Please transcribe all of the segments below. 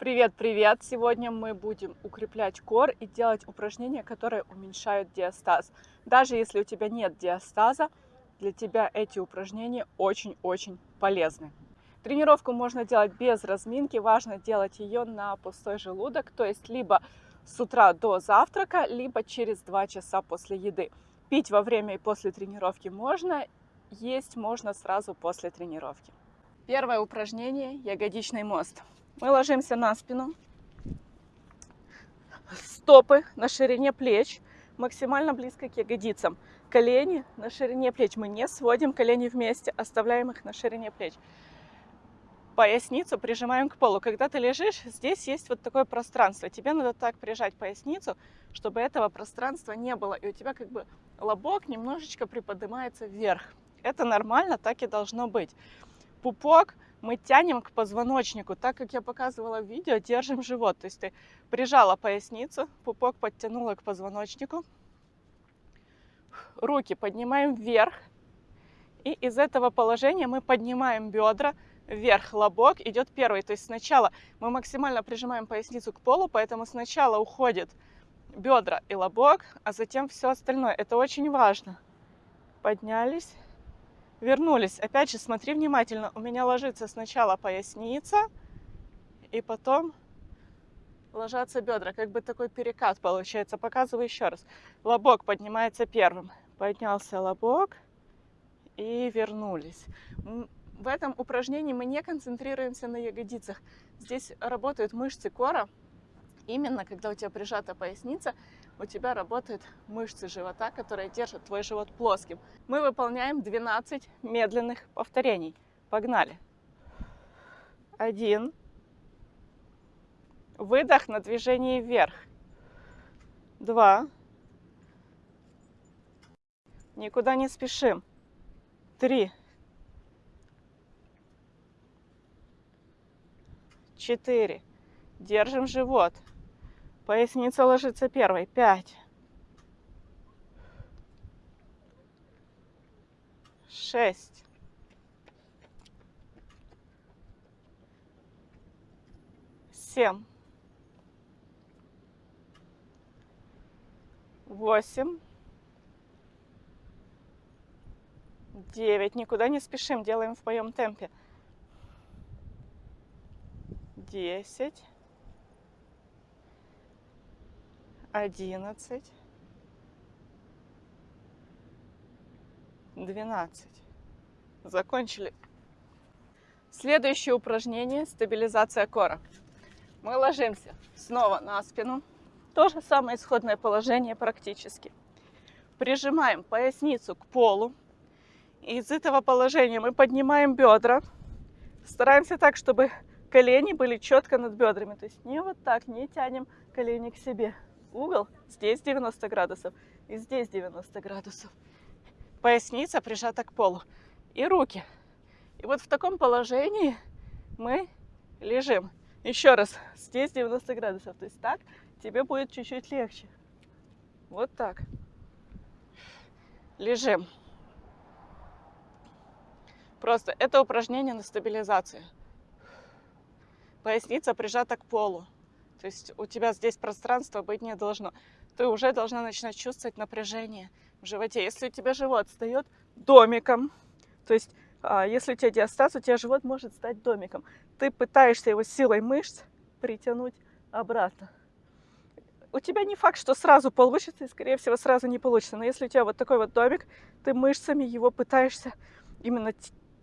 Привет-привет! Сегодня мы будем укреплять кор и делать упражнения, которые уменьшают диастаз. Даже если у тебя нет диастаза, для тебя эти упражнения очень-очень полезны. Тренировку можно делать без разминки, важно делать ее на пустой желудок, то есть либо с утра до завтрака, либо через 2 часа после еды. Пить во время и после тренировки можно, есть можно сразу после тренировки. Первое упражнение – ягодичный мост. Мы ложимся на спину, стопы на ширине плеч, максимально близко к ягодицам. Колени на ширине плеч. Мы не сводим колени вместе, оставляем их на ширине плеч. Поясницу прижимаем к полу. Когда ты лежишь, здесь есть вот такое пространство. Тебе надо так прижать поясницу, чтобы этого пространства не было. И у тебя как бы лобок немножечко приподнимается вверх. Это нормально, так и должно быть. Пупок мы тянем к позвоночнику. Так как я показывала в видео, держим живот. То есть ты прижала поясницу, пупок подтянула к позвоночнику. Руки поднимаем вверх. И из этого положения мы поднимаем бедра вверх. Лобок идет первый. То есть сначала мы максимально прижимаем поясницу к полу, поэтому сначала уходит бедра и лобок, а затем все остальное. Это очень важно. Поднялись вернулись. Опять же, смотри внимательно. У меня ложится сначала поясница, и потом ложатся бедра. Как бы такой перекат получается. Показываю еще раз. Лобок поднимается первым. Поднялся лобок и вернулись. В этом упражнении мы не концентрируемся на ягодицах. Здесь работают мышцы кора. Именно когда у тебя прижата поясница, у тебя работают мышцы живота, которые держат твой живот плоским. Мы выполняем 12 медленных повторений. Погнали. Один. Выдох на движение вверх. Два. Никуда не спешим. Три. Четыре. Держим живот. Поясница ложится первой. Пять. Шесть. Семь. Восемь. Девять. Никуда не спешим, делаем в своем темпе. Десять. Одиннадцать, двенадцать. Закончили. Следующее упражнение – стабилизация кора. Мы ложимся снова на спину. То же самое исходное положение практически. Прижимаем поясницу к полу. Из этого положения мы поднимаем бедра. Стараемся так, чтобы колени были четко над бедрами. То есть не вот так, не тянем колени к себе угол здесь 90 градусов и здесь 90 градусов. Поясница прижата к полу. И руки. И вот в таком положении мы лежим. Еще раз, здесь 90 градусов. То есть так тебе будет чуть-чуть легче. Вот так. Лежим. Просто это упражнение на стабилизацию. Поясница прижата к полу. То есть у тебя здесь пространство быть не должно. Ты уже должна начинать чувствовать напряжение в животе. Если у тебя живот встает домиком, то есть а, если у тебя диастаз, у тебя живот может стать домиком. Ты пытаешься его силой мышц притянуть обратно. У тебя не факт, что сразу получится, и, скорее всего, сразу не получится. Но если у тебя вот такой вот домик, ты мышцами его пытаешься именно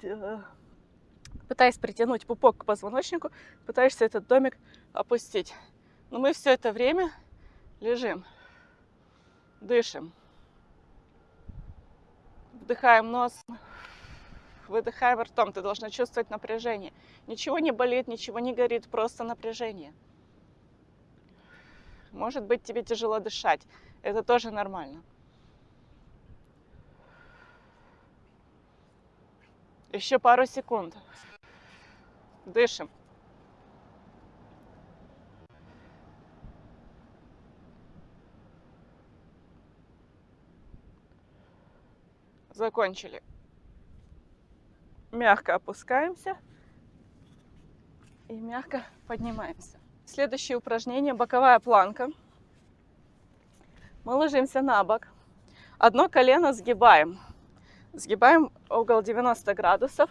э, пытаясь притянуть пупок к позвоночнику, пытаешься этот домик опустить. Но мы все это время лежим, дышим. Вдыхаем носом, выдыхаем ртом. Ты должна чувствовать напряжение. Ничего не болит, ничего не горит, просто напряжение. Может быть, тебе тяжело дышать. Это тоже нормально. Еще пару секунд. Дышим. Закончили. Мягко опускаемся и мягко поднимаемся. Следующее упражнение – боковая планка. Мы ложимся на бок. Одно колено сгибаем. Сгибаем угол 90 градусов.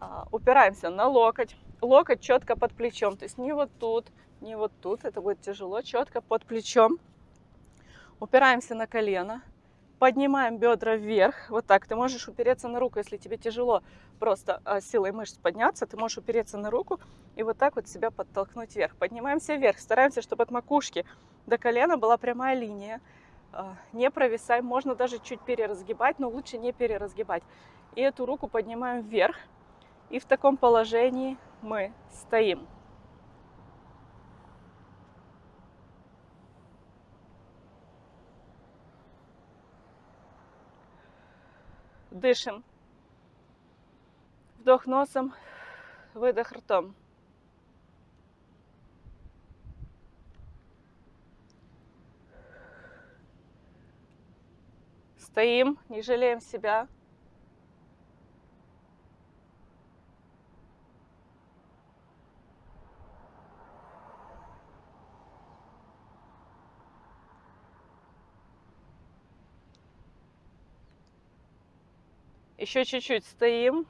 А, упираемся на локоть. Локоть четко под плечом. То есть не вот тут, не вот тут. Это будет тяжело. Четко под плечом. Упираемся на колено. Поднимаем бедра вверх. Вот так. Ты можешь упереться на руку, если тебе тяжело просто а, силой мышц подняться. Ты можешь упереться на руку и вот так вот себя подтолкнуть вверх. Поднимаемся вверх. Стараемся, чтобы от макушки до колена была прямая линия. А, не провисай, можно даже чуть переразгибать, но лучше не переразгибать. И эту руку поднимаем вверх, и в таком положении мы стоим. Дышим. Вдох носом, выдох ртом. Стоим, не жалеем себя. Еще чуть-чуть стоим.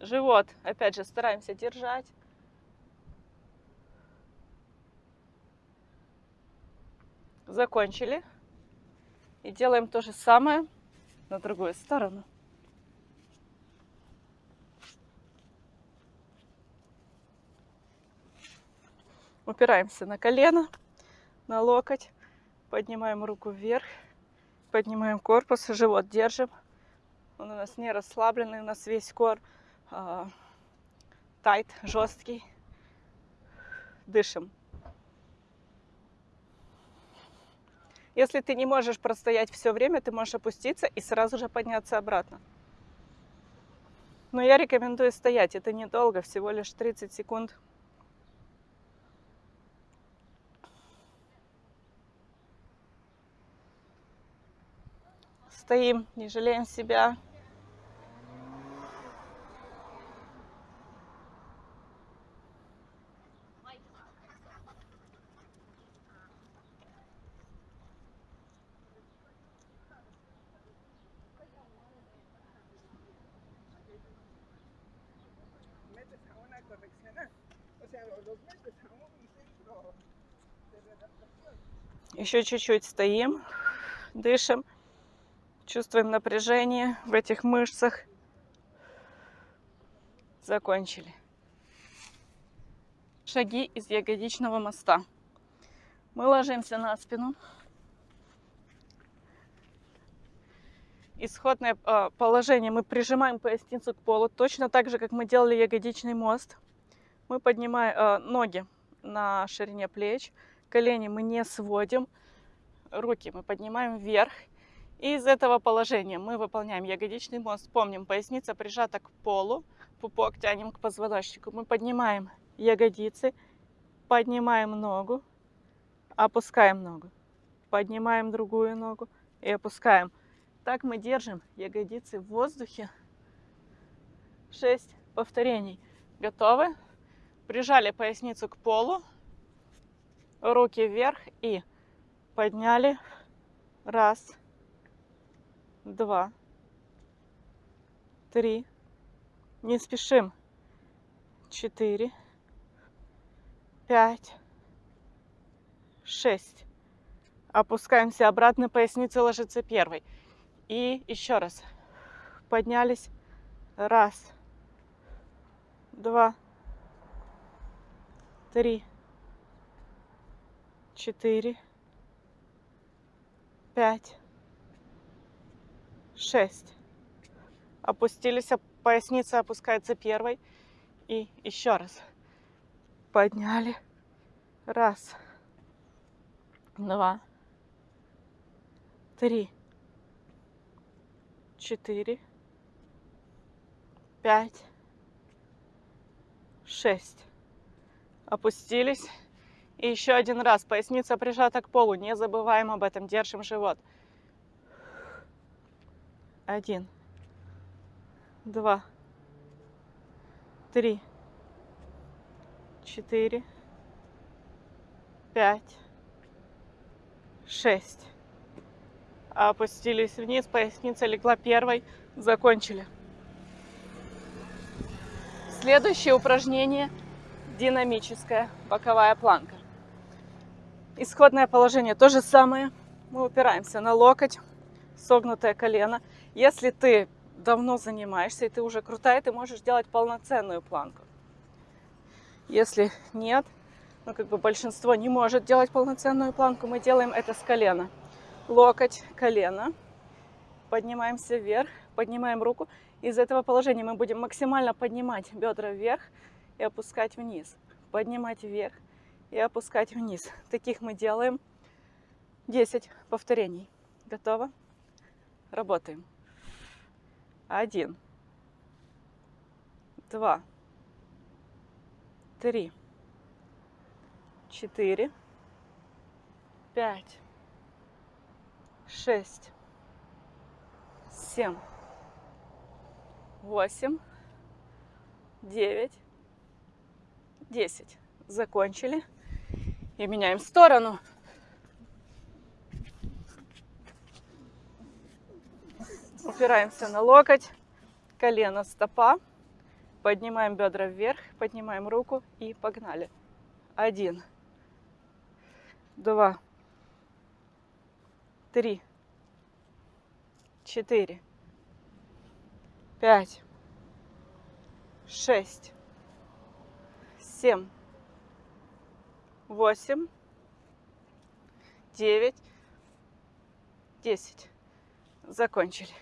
Живот, опять же, стараемся держать. Закончили. И делаем то же самое на другую сторону. Упираемся на колено, на локоть, поднимаем руку вверх, поднимаем корпус, живот держим. Он у нас не расслабленный, у нас весь кор э, жесткий. Дышим. Если ты не можешь простоять все время, ты можешь опуститься и сразу же подняться обратно. Но я рекомендую стоять. Это недолго, всего лишь 30 секунд. Стоим, не жалеем себя. Еще чуть-чуть стоим, дышим, чувствуем напряжение в этих мышцах. Закончили. Шаги из ягодичного моста. Мы ложимся на спину. Исходное а, положение мы прижимаем поясницу к полу, точно так же, как мы делали ягодичный мост. Мы поднимаем э, ноги на ширине плеч, колени мы не сводим, руки мы поднимаем вверх. Из этого положения мы выполняем ягодичный мост. Помним, поясница прижата к полу, пупок тянем к позвоночнику. Мы поднимаем ягодицы, поднимаем ногу, опускаем ногу, поднимаем другую ногу и опускаем. Так мы держим ягодицы в воздухе. 6 повторений. Готовы? Прижали поясницу к полу, руки вверх и подняли. Раз, два, три. Не спешим. Четыре, пять, шесть. Опускаемся обратно, поясница ложится первой. И еще раз. Поднялись. Раз, два, три, четыре, пять, шесть. Опустились, поясница опускается первой. И еще раз. Подняли. Раз, два, три, четыре, пять, шесть опустились. И еще один раз. Поясница прижата к полу. Не забываем об этом. Держим живот. Один. Два. Три. четыре, пять, шесть. Опустились вниз, поясница легла первой, закончили. Следующее упражнение динамическая боковая планка. Исходное положение то же самое. Мы упираемся на локоть, согнутое колено. Если ты давно занимаешься и ты уже крутая, ты можешь делать полноценную планку. Если нет, ну как бы большинство не может делать полноценную планку, мы делаем это с колена. Локоть, колено. Поднимаемся вверх, поднимаем руку. Из этого положения мы будем максимально поднимать бедра вверх и опускать вниз. Поднимать вверх и опускать вниз. Таких мы делаем 10 повторений. Готово? Работаем. Один. Два. Три. Четыре. Пять. Шесть. Семь. Восемь. Девять. Десять. Закончили. И меняем сторону. Упираемся на локоть, колено, стопа. Поднимаем бедра вверх, поднимаем руку и погнали. Один, два, три, четыре, пять, шесть, семь, восемь, девять, десять. Закончили.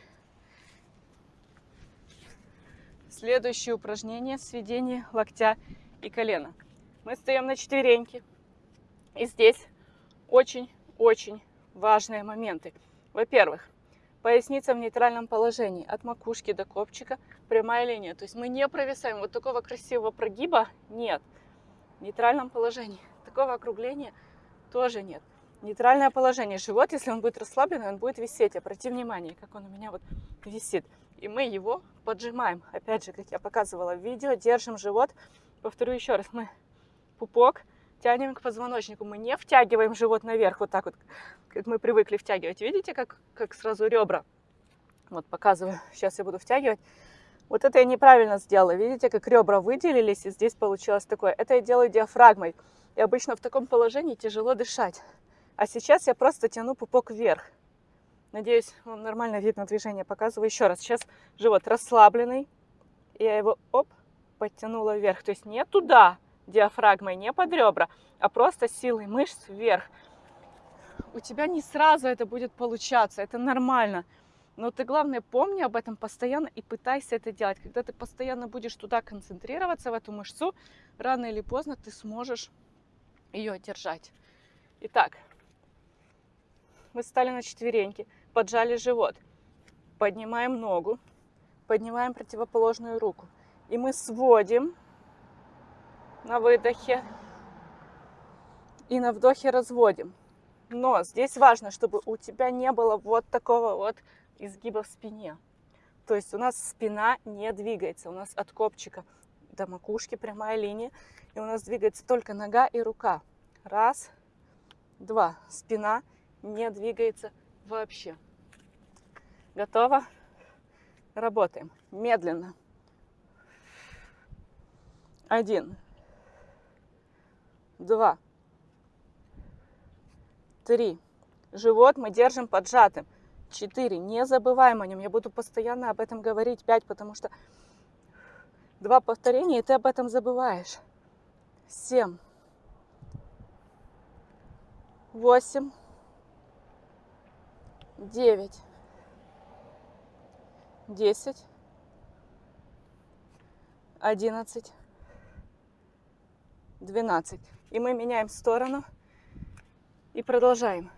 Следующее упражнение – сведение локтя и колена. Мы стоим на четвереньки. И здесь очень-очень важные моменты. Во-первых, поясница в нейтральном положении. От макушки до копчика прямая линия. То есть мы не провисаем. Вот такого красивого прогиба нет. В нейтральном положении. Такого округления тоже нет. Нейтральное положение. Живот, если он будет расслаблен, он будет висеть. Обрати внимание, как он у меня вот висит и мы его поджимаем. Опять же, как я показывала в видео, держим живот. Повторю еще раз, мы пупок тянем к позвоночнику. Мы не втягиваем живот наверх, вот так вот, как мы привыкли втягивать. Видите, как, как сразу ребра? Вот показываю, сейчас я буду втягивать. Вот это я неправильно сделала. Видите, как ребра выделились, и здесь получилось такое. Это я делаю диафрагмой. И обычно в таком положении тяжело дышать. А сейчас я просто тяну пупок вверх. Надеюсь, вам нормально видно движение. Показываю еще раз. Сейчас живот расслабленный. Я его, оп, подтянула вверх. То есть не туда, диафрагмой, не под ребра, а просто силой мышц вверх. У тебя не сразу это будет получаться, это нормально. Но ты, главное, помни об этом постоянно и пытайся это делать. Когда ты постоянно будешь туда концентрироваться, в эту мышцу, рано или поздно ты сможешь ее держать. Итак, мы стали на четвереньки поджали живот. Поднимаем ногу, поднимаем противоположную руку. И мы сводим на выдохе и на вдохе разводим. Но здесь важно, чтобы у тебя не было вот такого вот изгиба в спине. То есть у нас спина не двигается, у нас от копчика до макушки прямая линия, и у нас двигается только нога и рука. Раз, два. Спина не двигается вообще. Готово? Работаем. Медленно. Один. Два. Три. Живот мы держим поджатым. Четыре. Не забываем о нем. Я буду постоянно об этом говорить. Пять, потому что два повторения, и ты об этом забываешь. Семь. Восемь девять, десять, одиннадцать, двенадцать. И мы меняем сторону и продолжаем.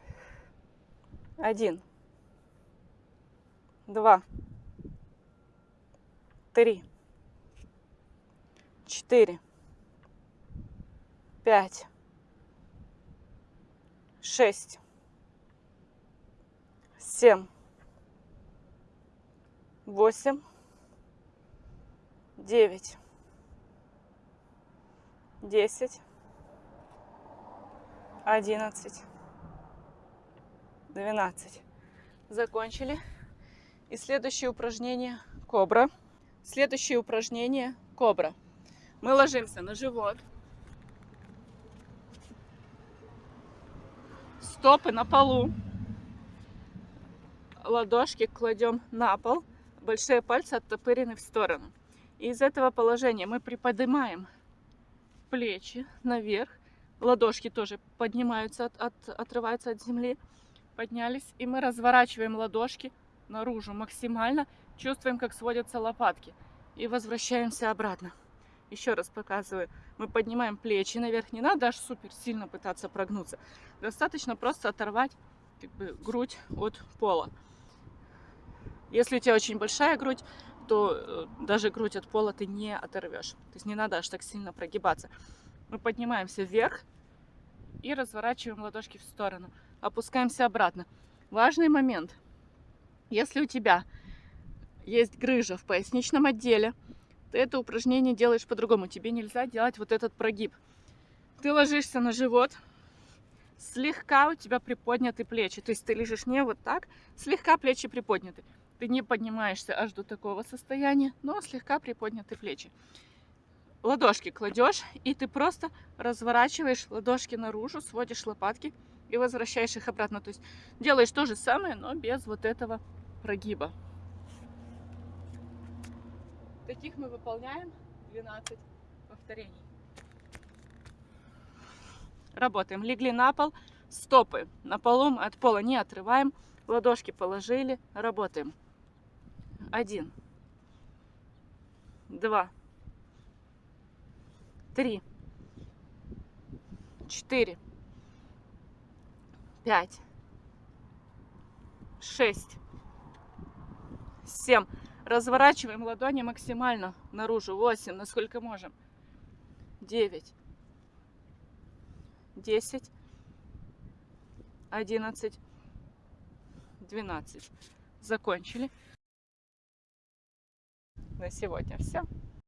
Один, два, три, четыре, пять, шесть, семь, восемь, девять, десять, одиннадцать, двенадцать. Закончили. И следующее упражнение кобра. Следующее упражнение кобра. Мы ложимся на живот. Стопы на полу. Ладошки кладем на пол. Большие пальцы оттопырены в сторону. И из этого положения мы приподнимаем плечи наверх. Ладошки тоже поднимаются, от, от, отрываются от земли. Поднялись. И мы разворачиваем ладошки наружу максимально. Чувствуем, как сводятся лопатки. И возвращаемся обратно. Еще раз показываю. Мы поднимаем плечи наверх. Не надо аж супер сильно пытаться прогнуться. Достаточно просто оторвать как бы, грудь от пола. Если у тебя очень большая грудь, то э, даже грудь от пола ты не оторвешь. То есть не надо аж так сильно прогибаться. Мы поднимаемся вверх и разворачиваем ладошки в сторону. Опускаемся обратно. Важный момент. Если у тебя есть грыжа в поясничном отделе, ты это упражнение делаешь по-другому. Тебе нельзя делать вот этот прогиб. Ты ложишься на живот, слегка у тебя приподняты плечи. То есть ты лежишь не вот так, слегка плечи приподняты. Ты не поднимаешься аж до такого состояния, но слегка приподняты плечи. Ладошки кладешь, и ты просто разворачиваешь ладошки наружу, сводишь лопатки и возвращаешь их обратно. То есть делаешь то же самое, но без вот этого прогиба. Таких мы выполняем 12 повторений. Работаем. Легли на пол, стопы на полу, от пола не отрываем, ладошки положили, работаем. Один, два, три, четыре, пять, шесть, семь. Разворачиваем ладони максимально наружу. Восемь, насколько можем. Девять, десять, одиннадцать, двенадцать. Закончили. На сегодня все.